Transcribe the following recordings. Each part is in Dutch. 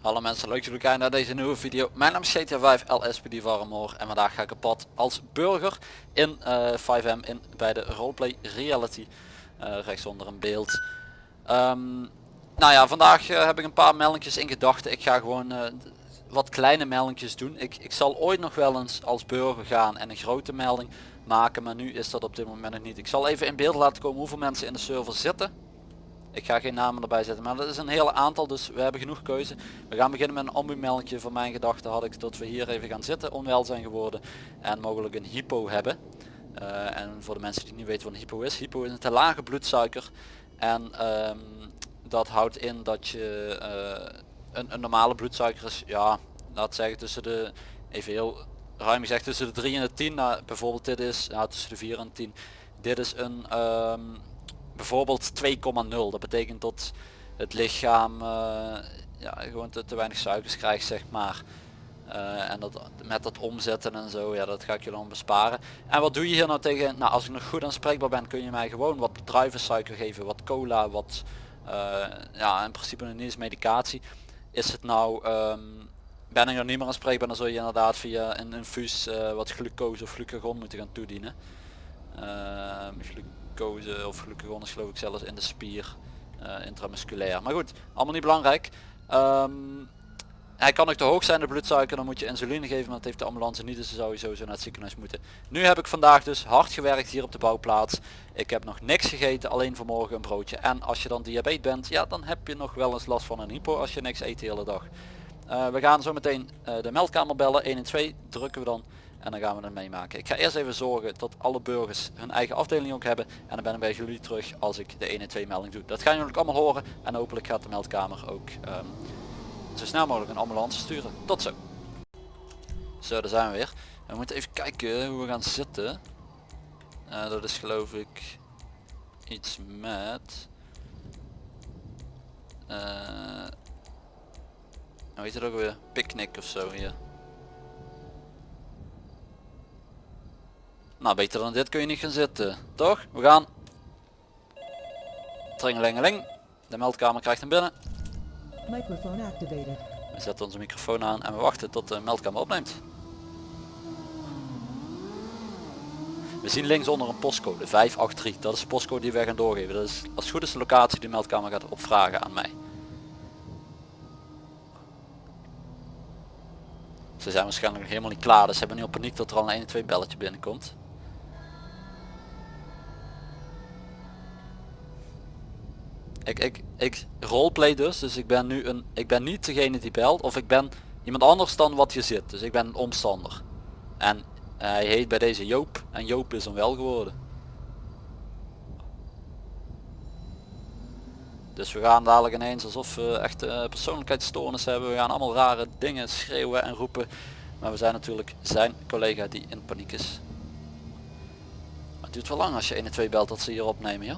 Hallo mensen, leuk dat jullie kijken naar deze nieuwe video. Mijn naam is GTA 5 LSPD Warmoor en vandaag ga ik op pad als burger in eh, 5M in, bij de roleplay reality. eh rechts onder een beeld. Ehm, nou ja, vandaag eh, heb ik een paar meldingjes in gedachten. Ik ga gewoon eh, wat kleine meldingjes doen. Ik, ik zal ooit nog wel eens als burger gaan en een grote melding maken, maar nu is dat op dit moment nog niet. Ik zal even in beeld laten komen hoeveel mensen in de server zitten. Ik ga geen namen erbij zetten, maar dat is een hele aantal, dus we hebben genoeg keuze. We gaan beginnen met een ambu-meldingje. Van mijn gedachte had ik dat we hier even gaan zitten, onwel zijn geworden en mogelijk een hypo hebben. Eh, en voor de mensen die niet weten wat een hypo is, hypo is een te lage bloedsuiker. En ehm, dat houdt in dat je eh, een, een normale bloedsuiker is, ja, laat zeggen tussen de, even heel ruim gezegd, tussen de 3 en de 10. Nou, bijvoorbeeld dit is, ja, tussen de 4 en 10. Dit is een ehm, bijvoorbeeld 2,0. Dat betekent dat het lichaam eh, ja, gewoon te, weinig suikers krijgt zeg maar. Eh, en dat, met dat omzetten en zo, ja dat ga ik je dan besparen. En wat doe je hier nou tegen, nou als ik nog goed aanspreekbaar ben kun je mij gewoon wat druivensuiker geven, wat cola, wat eh, ja in principe niet eens medicatie. Is het nou, ehm, ben ik er niet meer aanspreekbaar dan zul je inderdaad via een infuus eh, wat glucose of glucagon moeten gaan toedienen. Ehm, glucose of glucagon is geloof ik zelfs in de spier eh, intramusculair. Maar goed, allemaal niet belangrijk. Ehm, hij kan ook te hoog zijn de bloedsuiker, dan moet je insuline geven, maar dat heeft de ambulance niet, dus dan zou je sowieso naar het ziekenhuis moeten. Nu heb ik vandaag dus hard gewerkt hier op de bouwplaats. Ik heb nog niks gegeten, alleen vanmorgen een broodje. En als je dan diabetes bent, ja dan heb je nog wel eens last van een hypo als je niks eet de hele dag. Eh, we gaan zo meteen eh, de meldkamer bellen, 1 en 2 drukken we dan. En dan gaan we het meemaken. Ik ga eerst even zorgen dat alle burgers hun eigen afdeling ook hebben. En dan ben ik bij jullie terug als ik de 1 en 2 melding doe. Dat gaan jullie allemaal horen. En hopelijk gaat de meldkamer ook ehm, zo snel mogelijk een ambulance sturen. Tot zo. Zo, daar zijn we weer. We moeten even kijken hoe we gaan zitten. Eh, dat is geloof ik iets met... hoe heet het ook weer? Picnic of zo hier. Nou, beter dan dit kun je niet gaan zitten. Toch? We gaan. Tringelingeling. De meldkamer krijgt hem binnen. Activated. We zetten onze microfoon aan en we wachten tot de meldkamer opneemt. We zien linksonder een postcode 583. Dat is de postcode die wij gaan doorgeven. Dat is als het goed is de locatie die de meldkamer gaat opvragen aan mij. Ze zijn waarschijnlijk nog helemaal niet klaar, dus ze hebben nu op paniek dat er al een 1 en 2 belletje binnenkomt. Ik, ik, ik roleplay dus, dus ik ben nu een, ik ben niet degene die belt of ik ben iemand anders dan wat je zit. Dus ik ben een omstander. En hij heet bij deze Joop en Joop is hem wel geworden. Dus we gaan dadelijk ineens alsof we echt eh, persoonlijkheidsstoornis hebben. We gaan allemaal rare dingen schreeuwen en roepen. Maar we zijn natuurlijk zijn collega die in paniek is. Het duurt wel lang als je 1 en 2 belt dat ze hier opnemen ja.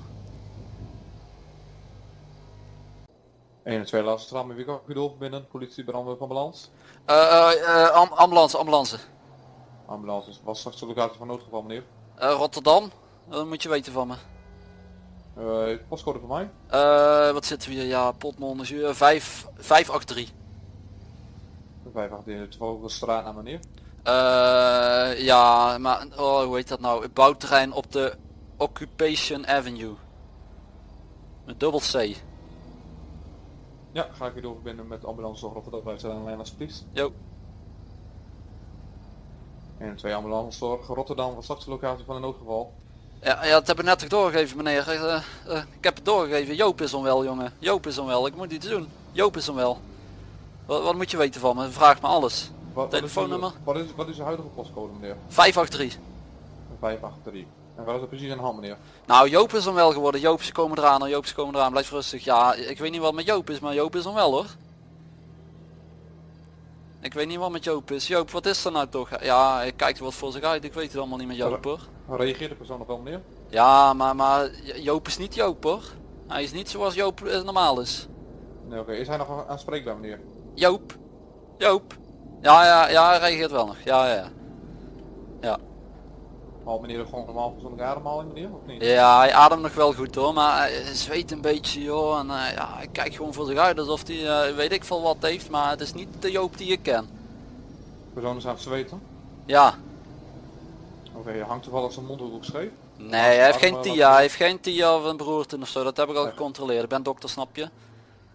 1 en 2 laatste met wie kan ik u doorverbinden? Politie, brandweer, ambulance? Eh, eh, eh, am- ambulance, ambulance. Ambulance, was straks de locatie van noodgeval meneer. Eh, Rotterdam, dat moet je weten van me. Eh, postcode voor mij? Eh, wat zitten we hier? Ja, Potmon is hier 5, 583. 518, toevallig de straat naar meneer. Eh, ja, maar oh, hoe heet dat nou? Het bouwterrein op de Occupation Avenue. Met dubbel C. Ja, ga ik u doorverbinden met de ambulance zorg Rotterdam bij zijn lijn alsjeblieft. Jo. 1 en 2 ambulance zorg Rotterdam was straks de locatie van een noodgeval. Ja, ja, dat heb ik net toch doorgegeven meneer. Eh, eh, ik heb het doorgegeven. Joop is onwel jongen. Joop is onwel. Ik moet iets doen. Joop is onwel. Wat, wat moet je weten van me? Vraag me alles. Wat, Telefoonnummer? Wat is, wat is uw huidige postcode meneer? 583. 583. En waar is dat precies aan de hand meneer? Nou, Joop is onwel geworden. Joop, ze komen eraan. Joop, ze komen eraan. Blijf rustig. Ja, ik weet niet wat met Joop is, maar Joop is onwel hoor. Ik weet niet wat met Joop is. Joop, wat is er nou toch? Ja, hij kijkt wat voor zich uit. Ik weet het allemaal niet met Joop hoor. Reageert de persoon nog wel meneer? Ja, maar, maar Joop is niet Joop hoor. Hij is niet zoals Joop eh, normaal is. Nee oké, is hij nog aanspreekbaar meneer? Joop. Joop. Ja, ja, ja, hij reageert wel nog. Ja, ja. Ja. Haalt meneer gewoon normaal gezonde ademhaling meneer, of niet? Ja, hij ademt nog wel goed hoor, maar hij zweet een beetje joh. En eh, ja, hij kijkt gewoon voor zich uit alsof hij eh, weet ik veel wat heeft, maar het is niet de Joop die ik ken. Persoon is aan het zweten. Ja, Oké, hangt toevallig zijn mondhoek ook scheef? nee, hij heeft geen Adem, TIA, wat- hij heeft geen TIA of een beroerte of zo, dat heb ik al gecontroleerd. Ik ben dokter, snap je?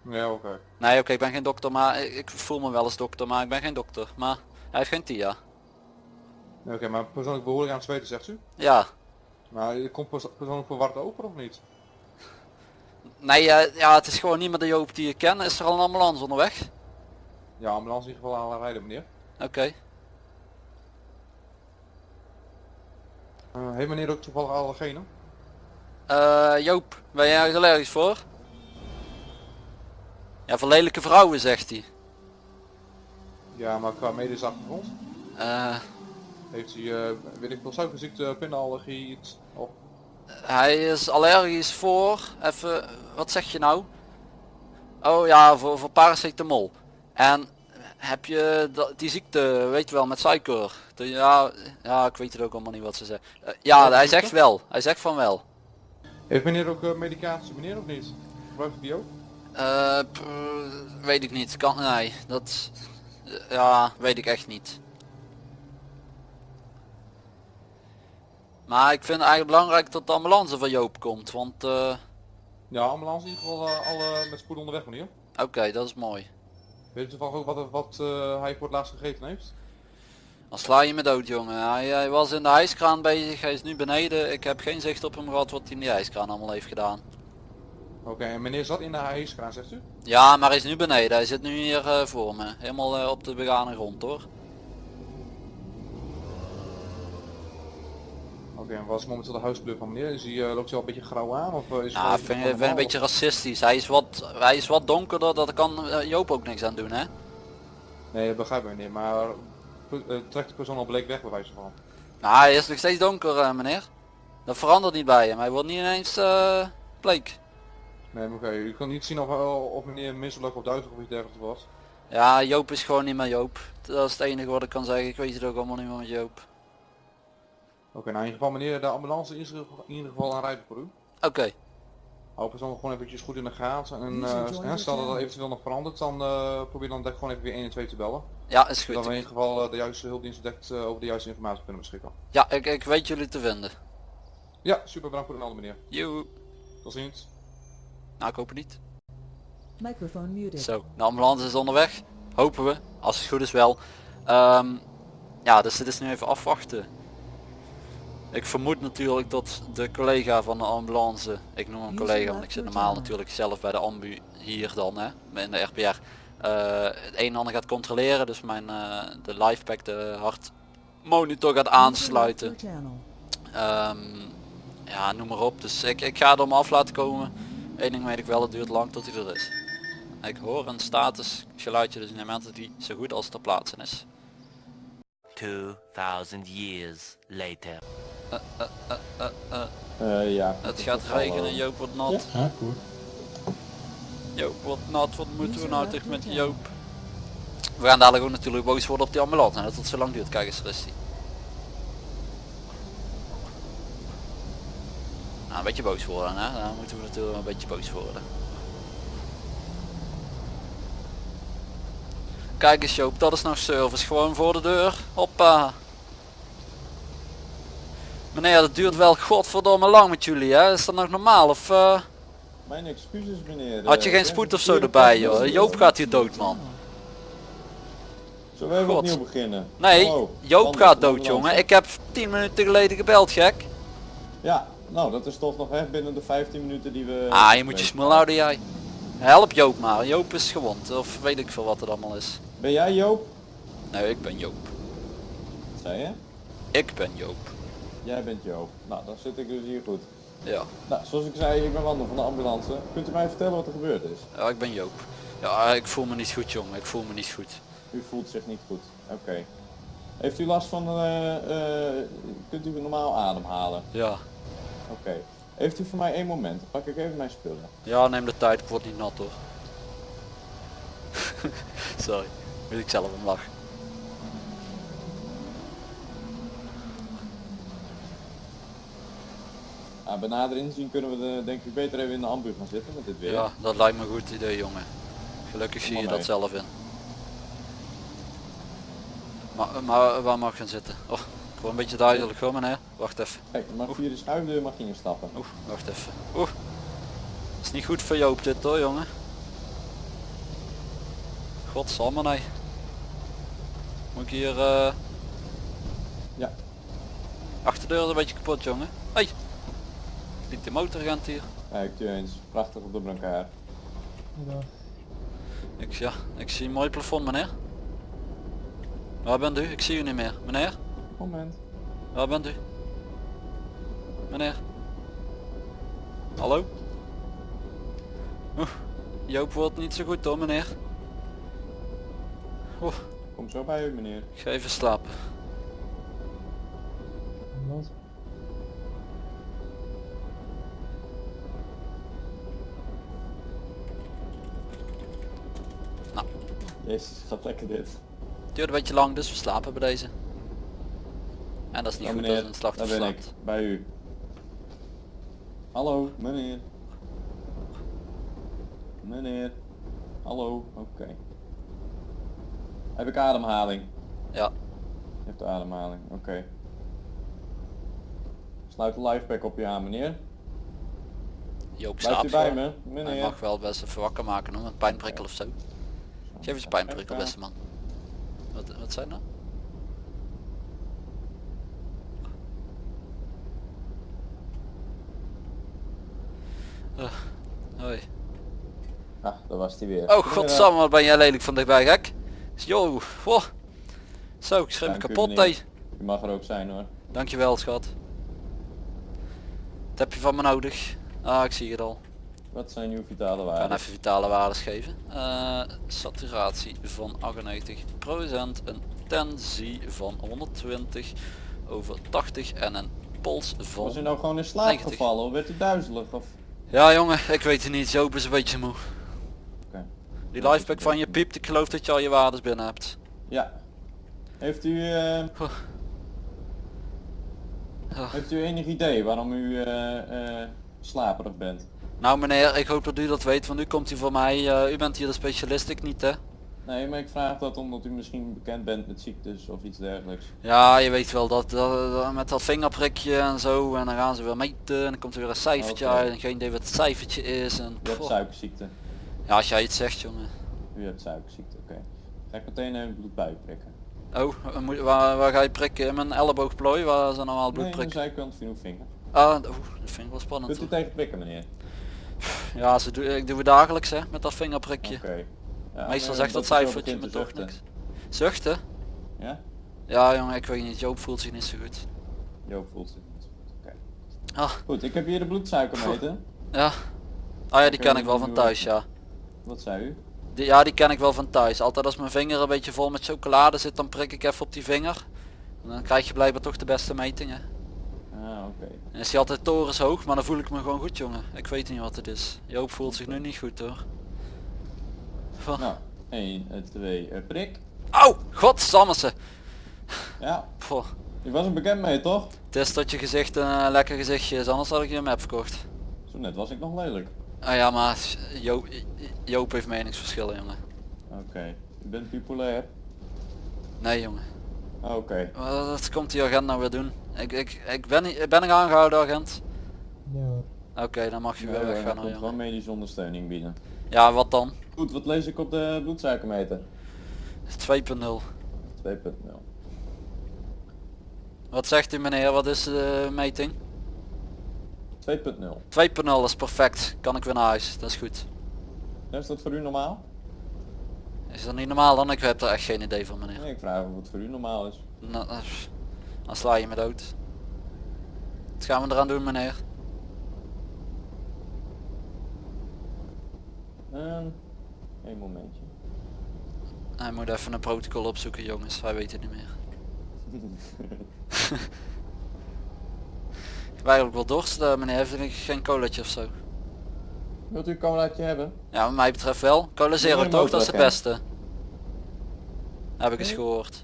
Ja, oké. Nee, oké, ik ben geen dokter, maar ik, ik voel me wel eens dokter, maar ik ben geen dokter. Maar hij heeft geen TIA. Oké, maar persoonlijk behoorlijk aan het zweten zegt u? Ja, Maar je komt perso- persoonlijk verward over of niet? nee, eh, ja, het is gewoon niet meer de Joop die ik ken. Is er al een ambulance onderweg? Ja, ambulance in ieder geval aan rijden meneer. Oké. Eh, heeft meneer ook toevallig allergenen? Eh, Joop, ben jij ergens allergisch voor? Ja, voor lelijke vrouwen zegt hij. Ja, maar qua medische achtergrond? Eh, Heeft hij, eh, weet ik veel, suikerziekte, pindaallergie, iets? Of, hij is allergisch voor, even, wat zeg je nou? Oh ja, voor, voor paracetamol. En heb je dat, die ziekte, weet je wel, met suiker? De- Ja, ja, ik weet het ook allemaal niet wat ze zeggen. Eh, ja, hij zegt wel. Hij zegt van wel. Heeft meneer ook eh, medicatie, meneer of niet? Gebruikt die ook? Eh, weet ik niet. Kan, nee, dat, ja, weet ik echt niet. Maar ik vind het eigenlijk belangrijk dat de ambulance van Joop komt, want eh, Ja, ambulance in ieder geval eh, alle met spoed onderweg meneer. oké, dat is mooi. Weet u toevallig ook wat, wat eh, hij voor het laatst gegeten heeft? Dan sla je me dood jongen. Hij, hij was in de hijskraan bezig, hij is nu beneden. Ik heb geen zicht op hem gehad wat hij in die hijskraan allemaal heeft gedaan. Oké, en meneer zat in de hijskraan zegt u? Ja, maar hij is nu beneden. Hij zit nu hier voor me. Helemaal op de begane grond hoor. Oké, en wat is momenteel de huiskleur van meneer? Is hij, eh, loopt hij al een beetje grauw aan? Of eh, is Ja, hij ik vind, ik vind een beetje racistisch. Hij is wat, hij is wat donkerder, daar kan eh, Joop ook niks aan doen hè. Nee, dat begrijp ik meneer, maar trekt de persoon al bleek weg bij wijze van? Nou, hij is nog steeds donker meneer. Dat verandert niet bij hem. Hij wordt niet ineens bleek. Nee, oké, u kan niet zien of, of meneer misselijk of duizelig of iets dergelijks was. Ja, Joop is gewoon niet meer Joop. Dat is het enige wat ik kan zeggen. Ik weet het ook allemaal niet meer met Joop. Oké, nou in ieder geval meneer, de ambulance is in ieder geval aan rijden voor u. Oké, Hou persoon gewoon eventjes goed in de gaten en eh, stel dat dat eventueel nog verandert, dan eh, probeer dan gewoon even weer 1 en 2 te bellen. ja is goed. Zodat we in ieder geval eh, de juiste hulpdienst dekt over de juiste informatie kunnen beschikken. Ja, ik, ik weet jullie te vinden. Ja, super bedankt voor de melding meneer. Joe. Tot ziens. Nou, ik hoop het niet. Microphone muted. Zo, de ambulance is onderweg. Hopen we, als het goed is wel. Ehm, ja, dus dit is nu even afwachten. Ik vermoed natuurlijk dat de collega van de ambulance, ik noem hem collega, want ik zit normaal natuurlijk zelf bij de ambu hier dan, hè, in de RPR. eh, het een en ander gaat controleren, dus mijn eh, de livepack, de hartmonitor gaat aansluiten. Ehm, ja, noem maar op. Dus ik, ik ga er maar af laten komen. Eén ding weet ik wel, het duurt lang tot hij er is. Ik hoor een status geluidje, dus neem aan dat die zo goed als ter plaatse is. 2000 years later. Eh, ja. Het gaat regenen, Joop wordt nat. Ja, goed. Joop wordt nat, wat moeten we nou tegen met. Joop? We gaan dadelijk ook natuurlijk boos worden op die ambulance. En dat het zo lang duurt, kijk eens rustig. Nou, een beetje boos worden, hè? Dan moeten we natuurlijk een beetje boos worden. Kijk eens Joop, dat is nou service. Gewoon voor de deur. Hoppa. Meneer, dat duurt wel godverdomme lang met jullie, hè? Is dat nog normaal? Of eh, Mijn excuses meneer. had je Eh, geen spoed of zo erbij, joh? op. Joop gaat hier dood, man. Zullen we even God. opnieuw beginnen? Nee, Hallo, Joop gaat dood, jongen. Ik heb 10 minuten geleden gebeld, gek. Ja, nou dat is toch nog echt binnen de 15 minuten die we... Ah, je moet je smul houden, jij. Help Joop maar. Joop is gewond. Of weet ik veel wat het allemaal is. Ben jij Joop? Nee, ik ben Joop. Wat zei je? Ik ben Joop. Jij bent Joop. Nou, dan zit ik dus hier goed. Ja, Nou, zoals ik zei, ik ben Wander van de ambulance. Kunt u mij vertellen wat er gebeurd is? ja ik ben Joop. Ja, ik voel me niet goed, jongen. Ik voel me niet goed. U voelt zich niet goed. Oké. Heeft u last van... eh, eh, kunt u normaal ademhalen? Ja. Oké. Heeft u voor mij één moment? Dan pak ik even mijn spullen. Ja, neem de tijd. Ik word niet nat, hoor. Sorry. Moet ik zelf om lachen. Nou, bij nader inzien kunnen we de, denk ik beter even in de ambu gaan zitten met dit weer. Ja, dat lijkt me een goed idee jongen. Gelukkig zie je dat zelf in. Maar, maar waar mag ik gaan zitten? Oh, ik word een beetje duidelijk hoor meneer. Wacht even. Kijk, je mag via de schuifdeur mag je instappen. Oeh, wacht even. Oeh. Is niet goed voor Joop dit hoor jongen. Godsamme nee. Moet ik hier eh Ja. achterdeur is een beetje kapot jongen. Hey. De motoragent hier. Kijk je eens, prachtig op de brancard. Ik, ja, ik zie een mooi plafond meneer. Waar bent u? Ik zie u niet meer. Meneer? Moment. Waar bent u? Meneer? Hallo? Oeh, Joop wordt niet zo goed hoor meneer. Oeh, Kom zo bij u meneer. ik ga even slapen. Jezus, gaat lekker dit. Het duurt een beetje lang dus we slapen bij deze. En dat is niet Ja goed meneer, als een slachtoffer ben ik. Bij u. Hallo, meneer. Meneer. Hallo, oké. Heb ik ademhaling? Ja, Je hebt ademhaling, oké. Sluit de lifepack op je aan meneer. Joop slaapt bij me, Hij meneer. mag wel best even wakker maken hoor, met pijnprikkel of zo. Geef eens een pijnprikkel beste man. Wat, wat zijn dat? Uh, hoi. Ah, daar was hij weer. Oh godsamme, wat ben jij lelijk van dichtbij gek. Yo, wow. Zo, ik schreef me kapot hé. U mag er ook zijn hoor. Dankjewel schat. Wat heb je van me nodig? Ah, ik zie het al. Wat zijn uw vitale Ik ga waarden? even vitale waardes geven. Eh, saturatie van 98%, een tensie van 120 over 80 en een pols van... Was u nou gewoon in slaap 90. gevallen of werd u duizelig? Of... Ja jongen, ik weet het niet. Joop is een beetje moe. Oké. Die lifepack van je piept, ik geloof dat je al je waardes binnen hebt. Ja. Heeft u, eh, heeft u enig idee waarom u eh, slaperig bent? Nou meneer, ik hoop dat u dat weet, want u komt hier voor mij. eh, u bent hier de specialist, ik niet hè? Nee, maar ik vraag dat omdat u misschien bekend bent met ziektes of iets dergelijks. Ja, je weet wel dat, dat- dat- met dat vingerprikje en zo en dan gaan ze weer meten en dan komt er weer een cijfertje uit en geen idee wat het cijfertje is en U hebt suikerziekte. Ja, als jij iets zegt jongen. U hebt suikerziekte, oké. Ga ik meteen even bloed prikken. Oh, waar moet- waar, waar ga je prikken? In mijn elleboogplooi, waar zijn normaal Nee, aan de bloedprikken? zijkant van uw vinger. Ah, oeh, dat vind ik wel spannend. Kunt u tegen prikken meneer? Ja, ze doe, ik doe het dagelijks hè, met dat vingerprikje. Oké. Ja, Meestal zegt dat cijfertje me toch niks. Zuchten? Ja? Ja jongen, ik weet niet, Joop voelt zich niet zo goed. Joop voelt zich niet zo goed. Oké. Ah, Goed, ik heb hier de bloedsuikermeter. ja. Ah ja, die ken ik wel van doen thuis, ja. Wat zei u? Die, ja, die ken ik wel van thuis. Altijd als mijn vinger een beetje vol met chocolade zit, dan prik ik even op die vinger. En dan krijg je blijkbaar toch de beste metingen. Oké. Is die altijd torens hoog, maar dan voel ik me gewoon goed jongen. Ik weet niet wat het is. Joop voelt zich nu niet goed hoor. Goh. Nou, 1, 2, eh, prik. Au! Ja, Goh. u was er bekend mee toch? Het is dat je gezicht een lekker gezichtje is, anders had ik je een map verkocht. Zo net was ik nog lelijk. Ah ja, maar Joop, Joop heeft meningsverschillen jongen. Oké. U bent bipolair? Nee jongen. Ah, Oké. Wat komt die agent nou weer doen? Ik, ik, ik ben, niet- ben ik aangehouden agent? Oké, dan mag je Ja, weer ja, weggaan er nou komt wel jongen. medische ondersteuning bieden. Ja, wat dan? 2.0. Goed, wat lees ik op de bloedsuikermeter? 2.0. Wat zegt u meneer, wat is de meting? 2.0. 2.0 is perfect. Kan ik weer naar huis, dat is goed. Ja, Is dat voor u normaal? Is dat niet normaal dan? Ik heb er echt geen idee van meneer. Nee, ik vraag of het voor u normaal is. Nou, eh, dan sla je me dood. Wat gaan we eraan doen meneer? Ehm, Eén momentje. Hij moet even een protocol opzoeken jongens, hij weet het niet meer. Ik heb eigenlijk wel dorst eh, meneer, heeft u geen colaatje of zo? Wilt u een colaatje hebben? Ja, wat mij betreft wel. Cola Zero toch, dat is het beste. Heb ik eens gehoord.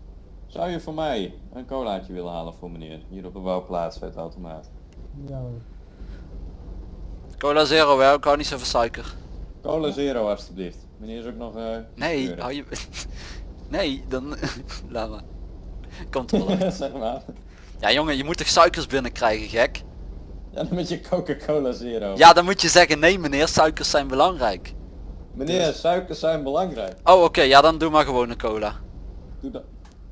Zou je voor mij een colaatje willen halen voor meneer? Hier op de bouwplaats bij het automaat. Cola zero hè, ik hou niet zo van suiker. Cola zero alstublieft. Meneer is ook nog... eh Nee, hou je... nee, dan... Laat maar. Komt er wel uit. zeg maar. Ja jongen, je moet toch suikers binnenkrijgen, gek? Ja, dan met je Coca-Cola zero. Ja, dan moet je zeggen, nee meneer, suikers zijn belangrijk. Meneer, suikers zijn belangrijk. Oh oké, ja dan doe maar gewoon een cola. Doe dat.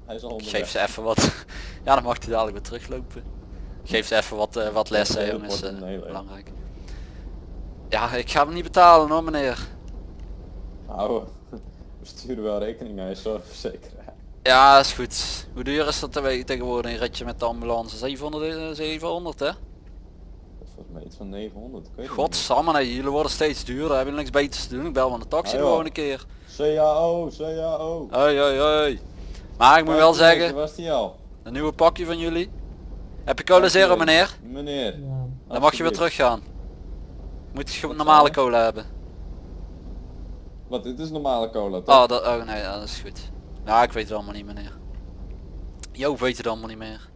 Hij is al onderweg. geef ze even wat. ja, dan mag hij dadelijk weer teruglopen. Geef ze even wat, eh, wat lessen, jongens. eh, leeg. belangrijk. Ja, ik ga hem niet betalen hoor meneer. Nou, we sturen wel rekening naar je zorgverzekeraar. Ja, is goed. Hoe duur is dat tegenwoordig een ritje met de ambulance? 700, eh, 700 hè? Dat is volgens mij iets van 900. Ik weet het niet. Godsamme, nee, jullie worden steeds duurder. Hebben jullie niks beters te doen? Ik bel van de taxi Ah, gewoon een keer. CAO, CAO. Hoi, hoi, hoi. Maar ik moet wel zeggen, was die al? een nieuwe pakje van jullie. Heb je cola zero meneer? Meneer. Ja. Dan mag je weer alsjeblieft. teruggaan. Moet je normale cola hebben. Wat, dit is normale cola toch? Oh, dat, oh nee, dat is goed. Ja, ik weet het allemaal niet meneer. Joop weet het allemaal niet meer.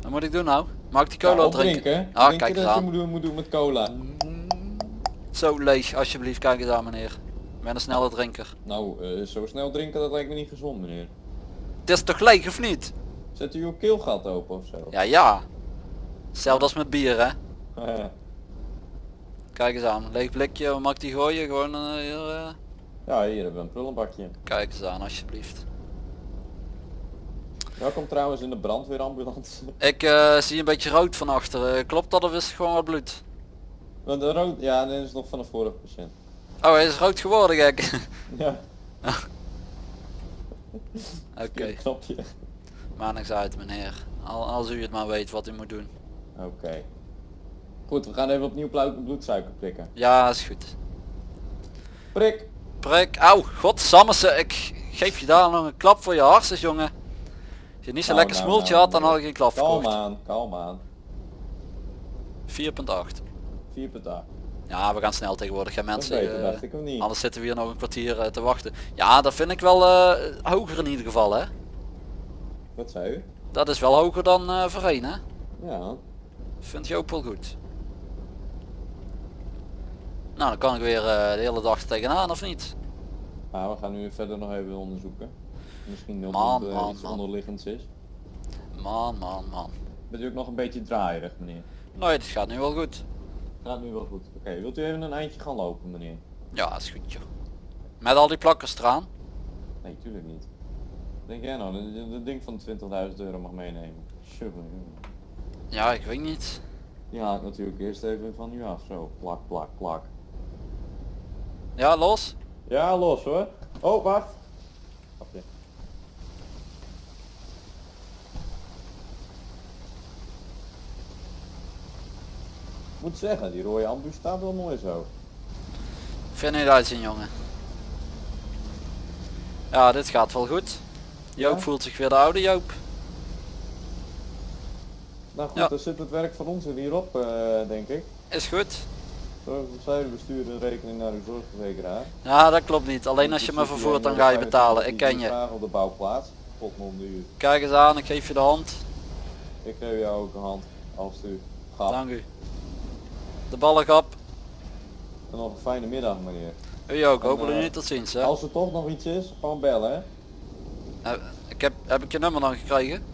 Wat moet ik doen nou? Mag ik die cola Ja, drinken? opdrinken. Ah, kijk eens dat je aan. moet doen, moet doen met cola? Zo leeg, alsjeblieft, kijk eens aan meneer. Ik ben een snelle drinker. Nou, eh, zo snel drinken dat lijkt me niet gezond meneer. Het is toch leeg of niet? Zet u uw keelgat open of zo? Ja, ja. Hetzelfde als met bier hè. Kijk eens aan, leeg blikje, mag die gooien? Gewoon eh, hier, eh, ja, hier hebben we een prullenbakje. Kijk eens aan alsjeblieft. Welkom trouwens in de brandweerambulance. Ik zie een beetje rood van achter. Klopt dat of is het gewoon wat bloed? Want de rood, ja, dit is nog van de vorige patiënt. Oh, hij is rood geworden gek. Ja, Oké, okay. knopje. niks uit meneer. Al, als u het maar weet wat u moet doen. Oké. Goed, we gaan even opnieuw bloedsuiker prikken. Ja, is goed. Prik! Prik, auw, godsammese, ik geef je daar nog een klap voor je hartjes jongen. Als je niet zo Nou, lekker nou, smultje nou, had, dan nou. had ik geen klap Kalm aan, kalm aan. 4.8. 4 per dag. Ja, we gaan snel tegenwoordig, hè is mensen. beter, eh, dacht ik of niet. anders zitten we hier nog een kwartier eh, te wachten. Ja, dat vind ik wel eh, hoger in ieder geval, hè. Wat zei u? Dat is wel hoger dan eh voorheen, hè. Ja. Vind je ook wel goed. Nou, dan kan ik weer eh, de hele dag tegenaan, of niet? Maar we gaan nu verder nog even onderzoeken. Misschien dat Man, het eh, man, iets man. onderliggends is. Man, man, man. Bent u ook nog een beetje draaierig meneer? Nee, het gaat nu wel goed. Gaat nu wel goed. Oké, wilt u even een eindje gaan lopen meneer? Ja, is goed joh. Met al die plakkers eraan. Nee, tuurlijk niet. Denk jij nou, dat ding van 20.000 euro mag meenemen? Ja, ik weet niet. Ik natuurlijk eerst even van u af. Zo, plak, plak, plak. Ja, los. Ja, los hoor. Oh, wacht. Grapje. Ik moet zeggen, die rode ambu staat wel mooi zo. Vind je het uitzien jongen. Ja, dit gaat wel goed. Joop Ja? voelt zich weer de oude Joop. Nou goed, Ja. dan zit het werk van ons er hierop, eh, denk ik. Is goed. Een rekening naar uw zorgverzekeraar. Ja, dat klopt niet. Alleen als je me vervoert dan ga je betalen. Ik ken je. Op de bouwplaats. Kijk eens aan, ik geef je de hand. Ik geef jou ook een hand. Als u gaat. Dank u. De ballen op. En nog een fijne middag meneer. U ook, hopelijk eh, niet tot ziens hè. Als er toch nog iets is, gewoon bellen hè. Eh, Ik heb, heb ik je nummer dan gekregen?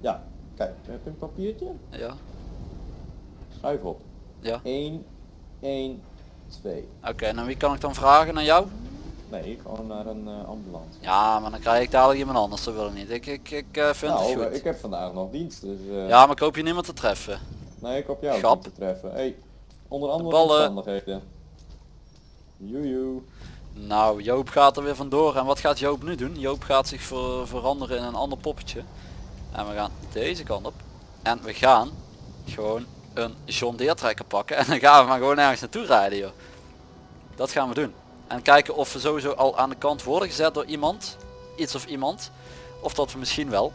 Ja, kijk, heb je een papiertje? Ja. Schrijf op. Ja. 1, 1, 2. Oké, en aan wie kan ik dan vragen? Naar jou? Nee, gewoon naar een eh, ambulance. Ja, maar dan krijg ik dadelijk iemand anders, dat wil ik niet. Ik, ik, ik eh, vind nou, het eh, goed. ik heb vandaag nog dienst, dus eh, Ja, maar ik hoop je niemand te treffen. Nee, ik hoop jou Grap. te treffen. Hey, onder andere omstandigheden. Joejoe. Nou, Joop gaat er weer vandoor. En wat gaat Joop nu doen? Joop gaat zich ver- veranderen in een ander poppetje. En we gaan deze kant op. En we gaan gewoon een John Deere trekker pakken. En dan gaan we maar gewoon ergens naartoe rijden joh. Dat gaan we doen. En kijken of we sowieso al aan de kant worden gezet door iemand. Iets of iemand. Of dat we misschien wel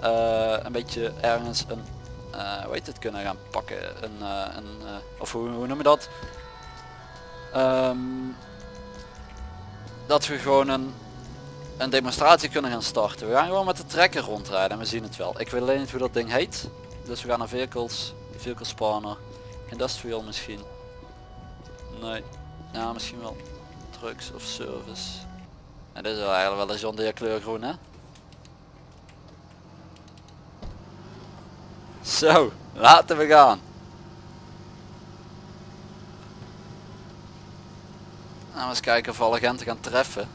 eh, een beetje ergens een, eh hoe heet het, kunnen gaan pakken. Een, eh, een, eh, of hoe, hoe noem je dat? Ehm, dat we gewoon een een demonstratie kunnen gaan starten. We gaan gewoon met de trekker rondrijden en we zien het wel. Ik weet alleen niet hoe dat ding heet. Dus we gaan naar vehicles, vehicle spawner, industrial misschien. Nee, ja misschien wel trucks of service. En dit is wel eigenlijk wel een John kleur groen hè. Zo, laten we gaan. Nou, eens kijken of we alle agenten gaan treffen.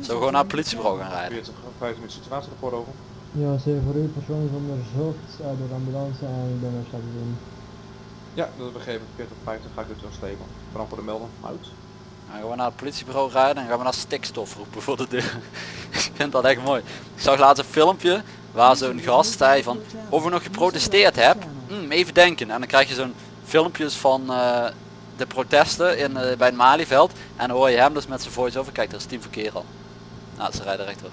Zo gewoon naar het politiebureau gaan rijden. 40 50 minuten situatierapport over. Ja, ze voor u persoonlijk onderzocht uh, door de ambulance en ik ben er straks doen. Ja, dat is begrepen. 40 50 ga ik het wel slepen. Brand voor de melden. Uit. Dan gaan we naar het politiebureau rijden en gaan we naar stikstof roepen voor de deur. ik vind dat echt mooi. Ik zag laatst een filmpje waar zo'n gast zei van of je nog geprotesteerd hebt. Hmm, even denken. En dan krijg je zo'n filmpjes van eh, de protesten in, eh, bij het Malieveld. En dan hoor je hem dus met zijn voice-over. Kijk, daar is Team Verkeer al. Nou, ze rijden rechtdoor.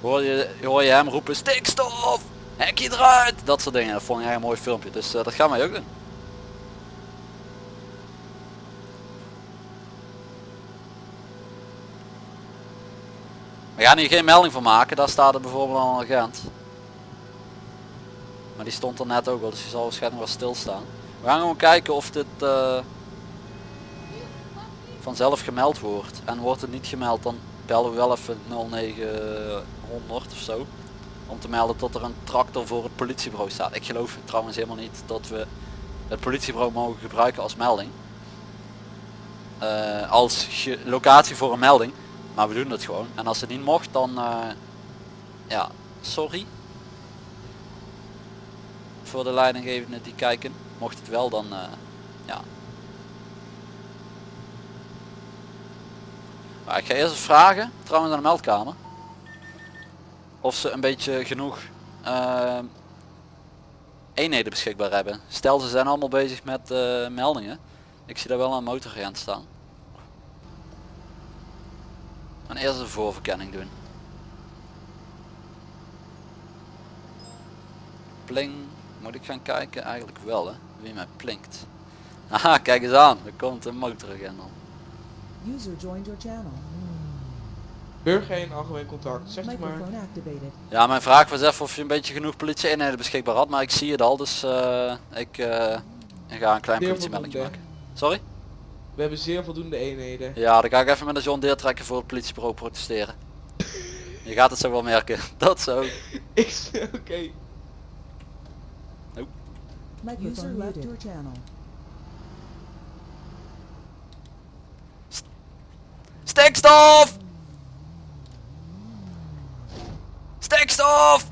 Hoor je, hoor je hem roepen stikstof! Hekje eruit! Dat soort dingen. Dat vond ik echt een mooi filmpje. Dus eh, dat gaan wij ook doen. We gaan hier geen melding van maken, daar staat er bijvoorbeeld al een agent. Maar die stond er net ook al, dus die zal waarschijnlijk wel stilstaan. We gaan gewoon kijken of dit eh, vanzelf gemeld wordt. En wordt het niet gemeld, dan bellen we wel even 0900 of zo. Om te melden dat er een tractor voor het politiebureau staat. Ik geloof trouwens helemaal niet dat we het politiebureau mogen gebruiken als melding. Eh, als locatie voor een melding. Maar we doen het gewoon. En als het niet mocht, dan... eh, ja, sorry. Voor de leidinggevenden die kijken. Mocht het wel, dan... eh, ja. Maar ik ga eerst vragen, trouwens aan de meldkamer. Of ze een beetje genoeg... eh, eenheden beschikbaar hebben. Stel ze zijn allemaal bezig met meldingen. Ik zie daar wel een motoragent staan. En eerst een voorverkenning doen. Pling. Moet ik gaan kijken? Eigenlijk wel hè. Wie mij plinkt. Haha, kijk eens aan. Er komt een motoragent al. User joined your channel. Burger in algemeen contact, zeg het maar. Ja, mijn vraag was even of je een beetje genoeg politie-eenheden beschikbaar had. Maar ik zie het al, dus eh, ik, eh, ik ga een klein politiemelding maken. Sorry? We hebben zeer voldoende eenheden. Ja, dan ga ik even met een John Deere trekken voor het politiebureau protesteren. Je gaat het zo wel merken. Dat zo. Ik zeg, oké. User left your channel. Stikstof! Stikstof!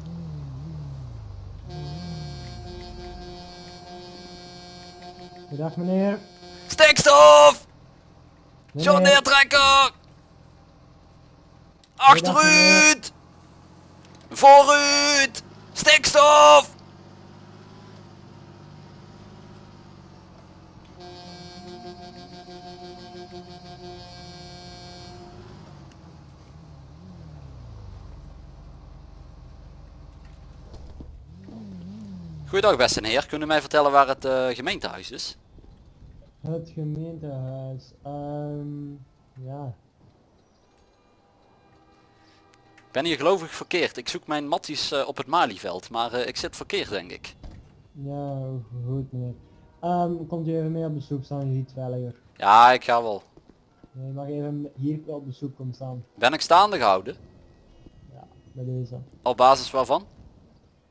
Goedendag meneer. Stikstof! John trekker! Achteruit! Vooruit! Stikstof! Goeiedag beste heer, kunnen u mij vertellen waar het eh, gemeentehuis is? Het gemeentehuis. Ehm ja. Ik ben hier gelovig verkeerd. Ik zoek mijn matties eh, op het Malieveld, maar eh, ik zit verkeerd denk ik. Ja, goed meneer. Ehm komt u even mee op bezoek staan, ziet veiliger. Ja, ik ga wel. Je mag even hier op bezoek komen staan. Ben ik staande gehouden? Ja, bij deze. Op basis waarvan?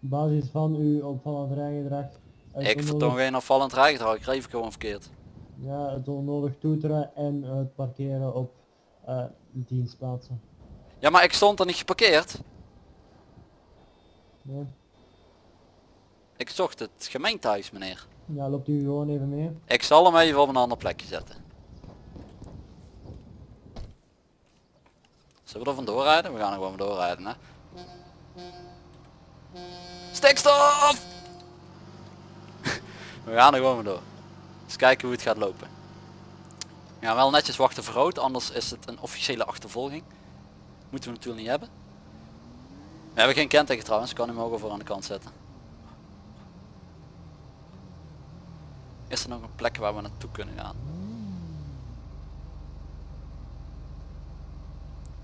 Op basis van uw opvallend rijgedrag. Ik vertoon geen afvallend rijgedrag, ik reed gewoon verkeerd. Ja, het onnodig toeteren en het parkeren op eh, dienstplaatsen. Ja, maar ik stond er niet geparkeerd. Nee? Ik zocht het gemeentehuis, meneer. Ja, loopt u gewoon even mee. Ik zal hem even op een ander plekje zetten. Zullen we er vandoor rijden? We gaan er gewoon vandoor rijden, hè? Stikstof! we gaan er gewoon vandoor. Eens kijken hoe het gaat lopen. Gaan wel netjes wachten voor rood, anders is het een officiële achtervolging. Moeten we natuurlijk niet hebben. We hebben geen kenteken trouwens, kan hem ook over aan de kant zetten. Is er nog een plek waar we naartoe kunnen gaan?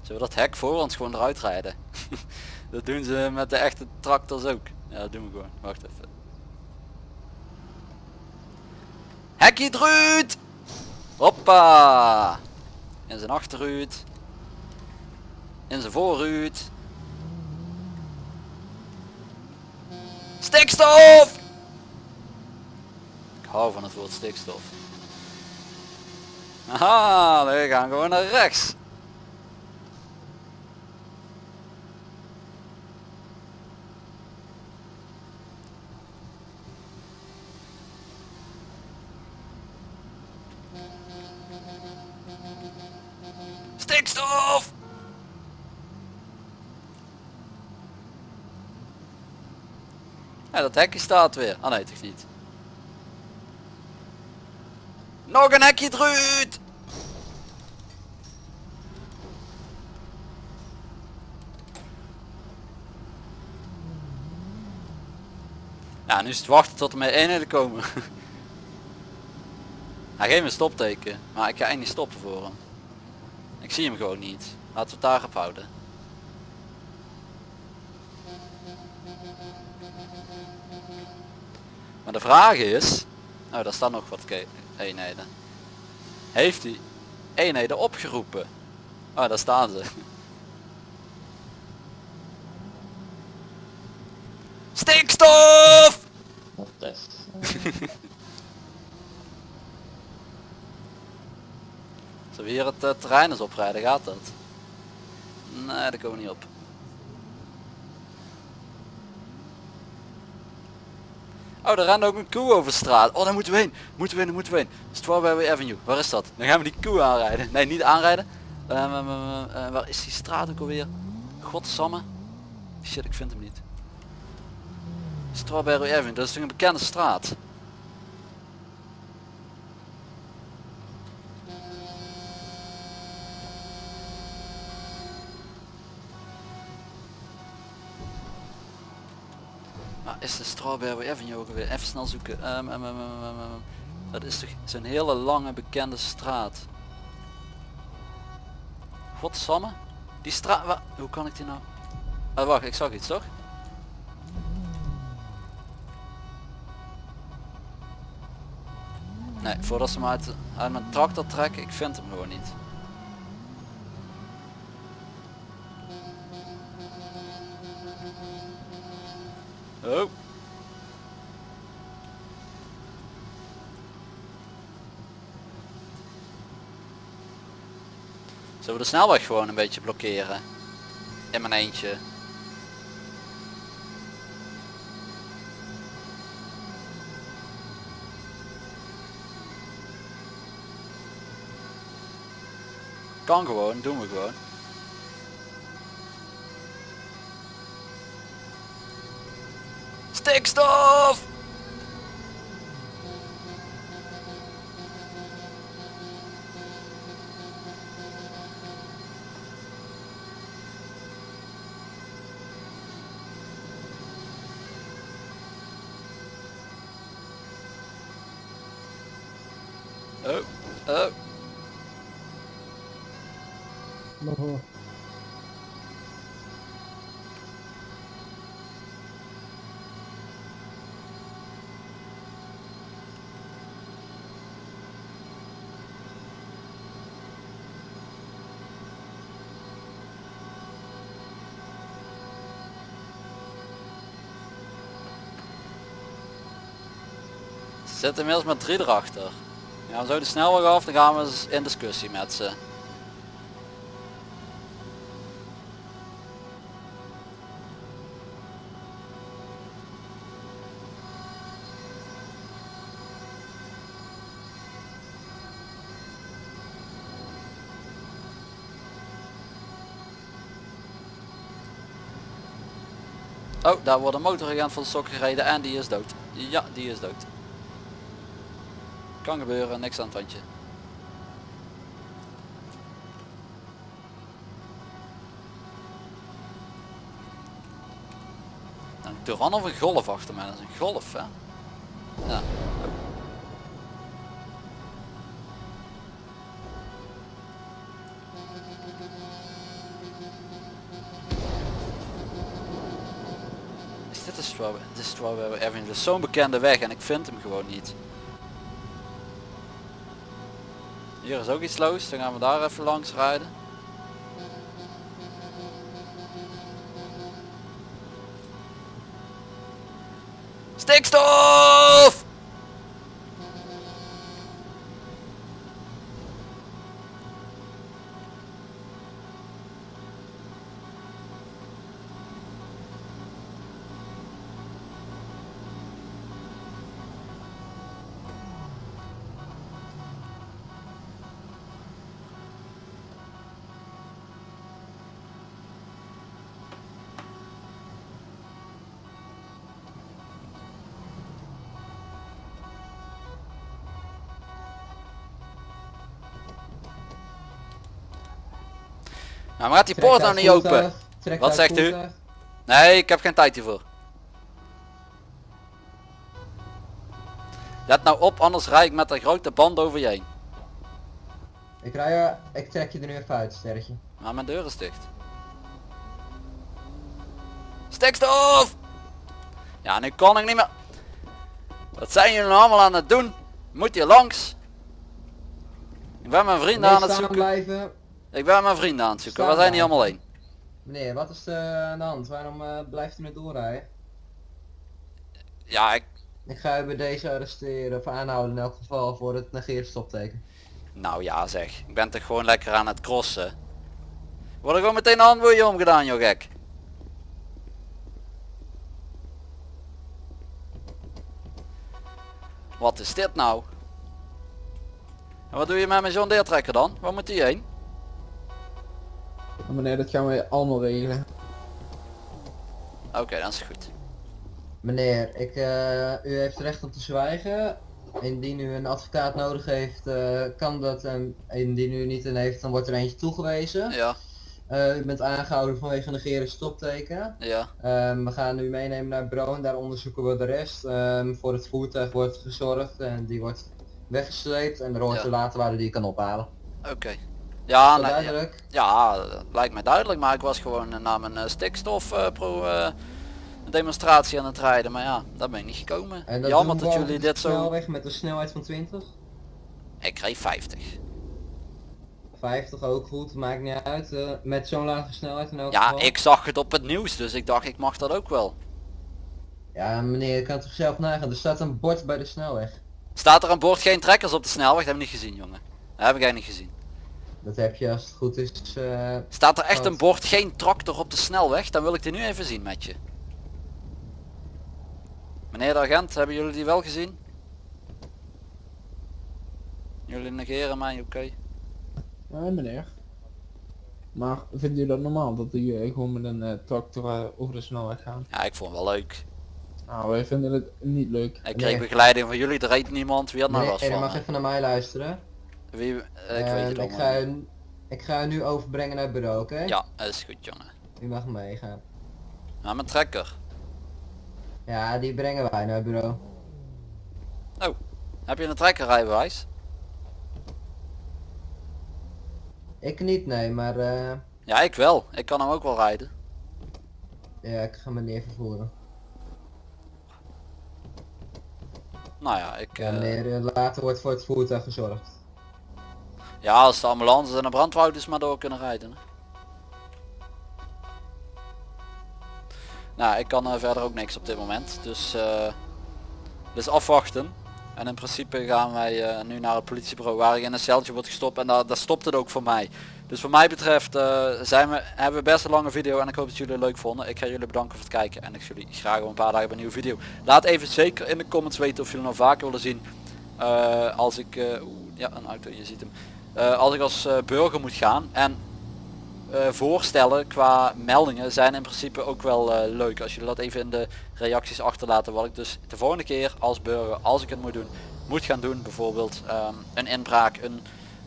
Zullen we dat hek voor ons gewoon eruit rijden? dat doen ze met de echte tractors ook. Ja, dat doen we gewoon. Wacht even. Hekje eruit! Hoppa! In zijn achterruit. In zijn voorruit. Stikstof! Ik hou van het woord stikstof. Aha, we gaan gewoon naar rechts. Dat hekje staat weer. Ah nee, toch niet. Nog een hekje eruit! Ja, nu is het wachten tot er met eenheden komen. Hij geeft me een stopteken, maar ik ga eigenlijk niet stoppen voor hem. Ik zie hem gewoon niet. Laten we het daarop houden. Maar de vraag is... Oh, daar staan nog wat eenheden. Heeft hij eenheden opgeroepen? Oh, daar staan ze. Stikstof! Wat test. Zullen we hier het eh, terrein eens oprijden? Gaat dat? Nee, daar komen we niet op. Oh, daar rent ook een koe over straat. Oh, daar moeten we heen. Moeten we heen, moeten we heen. Strawberry Avenue. Waar is dat? Dan gaan we die koe aanrijden. Nee, niet aanrijden. Ehm, ehm, eh, waar is die straat ook alweer? Godsamme. Shit, ik vind hem niet. Strawberry Avenue, dat is toch een bekende straat? Strawberry Avenue ook weer? Even snel zoeken. Ehm, ehm, ehm. Dat is toch zo'n hele lange bekende straat. Godsamme. Die straat... Hoe kan ik die nou... Ah, wacht, ik zag iets toch? Nee, voordat ze me uit, uit mijn tractor trekken, ik vind hem gewoon niet. Oh. Zullen we de snelweg gewoon een beetje blokkeren? In mijn eentje. Kan gewoon, doen we gewoon. Stikstof! Oh, oh. Nog hoor. Ze zitten inmiddels met drie erachter. Ja, zo de snelweg af, dan gaan we eens in discussie met ze. Oh, daar wordt een motoragent van de stok gereden en die is dood. Ja, die is dood. Kan gebeuren, niks aan het handje. Nou, een Duran of een golf achter mij, dat is een golf hè. Ja. Is dit de strawberry? De is zo'n bekende weg en ik vind hem gewoon niet. Hier is ook iets los, dan gaan we daar even langs rijden. Maar gaat die poort nou niet open? Wat zegt u? Nee, ik heb geen tijd hiervoor. Let nou op, anders rijd ik met een grote band over je heen. Ik rij, er- ik trek je er nu even uit, sterretje. Maar mijn deur is dicht. Stikstof! Ja, nu kan ik niet meer. Wat zijn jullie nou allemaal aan het doen? Moet hier langs? Ik ben mijn vrienden aan het zoeken. blijven. Ik ben mijn vrienden aan het zoeken. We zijn niet blijven. allemaal één. Meneer, wat is er aan de hand? Waarom eh, blijft u nu doorrijden? Ja, ik... Ik ga u bij deze arresteren of aanhouden in elk geval voor het negeren stopteken. Nou ja zeg. Ik ben toch gewoon lekker aan het crossen. Word er gewoon meteen een handboeien omgedaan, joh gek. Wat is dit nou? En wat doe je met mijn John Deere trekker dan? Waar moet die heen? Meneer, dat gaan we allemaal regelen. Oké, dat is goed. Meneer, ik, eh, u heeft recht om te zwijgen. Indien u een advocaat nodig heeft, eh, kan dat. En indien u niet een heeft, dan wordt er eentje toegewezen. Ja, Eh, u bent aangehouden vanwege negeren stopteken. ja. Ehm, we gaan u meenemen naar het bureau en daar onderzoeken we de rest. Ehm, voor het voertuig wordt gezorgd en die wordt weggesleept en er hoort Ja. er later waar u die kan ophalen. Oké. Ja, nee, ja, ja, lijkt mij duidelijk, maar ik was gewoon eh, naar mijn eh, stikstof eh, pro demonstratie aan het rijden, maar ja, daar ben ik niet gekomen. En dat Jammer dat jullie de dit zo... snelweg met een snelheid van 20. Ik reed 50. 50 ook goed, maakt niet uit. met zo'n lage snelheid in elk Ja, geval. ik zag het op het nieuws, dus ik dacht ik mag dat ook wel. Ja meneer, je kan toch zelf nagaan. Er staat een bord bij de snelweg. Staat er aan boord geen trekkers op de snelweg? Dat heb ik niet gezien, jongen. Dat heb ik eigenlijk niet gezien. Dat heb je als het goed is. eh, Staat er echt Wat? een bord geen tractor op de snelweg? Dan wil ik die nu even zien met je. Meneer de agent, hebben jullie die wel gezien? Jullie negeren mij, oké? Nee, meneer. Maar vindt u dat normaal dat u eh, gewoon met een eh, tractor over de snelweg gaat? Ja, ik vond het wel leuk. Nou, wij vinden het niet leuk. Ik Nee. kreeg begeleiding van jullie, er reed niemand. Wie had nou meneer, last van? mag even naar mij luisteren. Wie, eh, ik weet Ehm, het ik, allemaal ga u, ik ga u nu overbrengen naar het bureau, oké? Ja, dat is goed jongen. U mag meegaan. Nou, mijn trekker. Ja, die brengen wij naar het bureau. Heb je een trekkerrijbewijs? Ik niet, nee, maar eh, Ja, ik wel. Ik kan hem ook wel rijden. ja, ik ga meneer vervoeren. Nou ja, ik... Ja, eh, meneer, later wordt voor het voertuig gezorgd. Ja, als de ambulance en de brandwouders maar door kunnen rijden. Nou, ik kan eh, verder ook niks op dit moment. Dus, eh, dus afwachten. En in principe gaan wij eh, nu naar het politiebureau waar ik in een celtje word gestopt. En daar, stopt het ook voor mij. Dus wat mij betreft zijn we, hebben we best een lange video. En ik hoop dat jullie het leuk vonden. Ik ga jullie bedanken voor het kijken. En ik zie jullie graag over een paar dagen bij een nieuwe video. Laat even zeker in de comments weten of jullie nog vaker willen zien. als ik... oeh, ja, een auto, je ziet hem. Eh, als ik als eh, burger moet gaan. En eh, voorstellen qua meldingen zijn in principe ook wel leuk. Als jullie dat even in de reacties achterlaten. Wat ik dus de volgende keer als burger, als ik het moet doen, moet gaan doen. Bijvoorbeeld ehm, een inbraak, een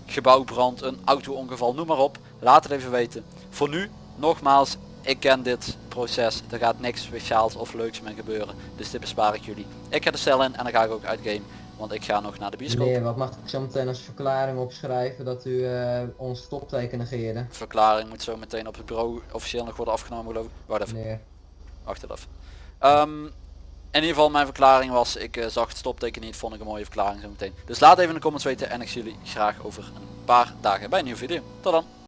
gebouwbrand, een auto-ongeval, noem maar op. Laat het even weten. Voor nu, nogmaals, ik ken dit proces. Er gaat niks speciaals of leuks mee gebeuren. Dus dit bespaar ik jullie. Ik ga de cel in en dan ga ik ook uit game. Want ik ga nog naar de bioscoop. Meneer, wat mag ik zo meteen als verklaring opschrijven dat u eh, ons stopteken negeerde? Verklaring moet zo meteen op het bureau officieel nog worden afgenomen geloof ik. Wacht even. Meneer. Wacht even. Ehm, in ieder geval mijn verklaring was, ik eh, zag het stopteken niet, vond ik een mooie verklaring zo meteen. Dus laat even in de comments weten en ik zie jullie graag over een paar dagen bij een nieuwe video. Tot dan.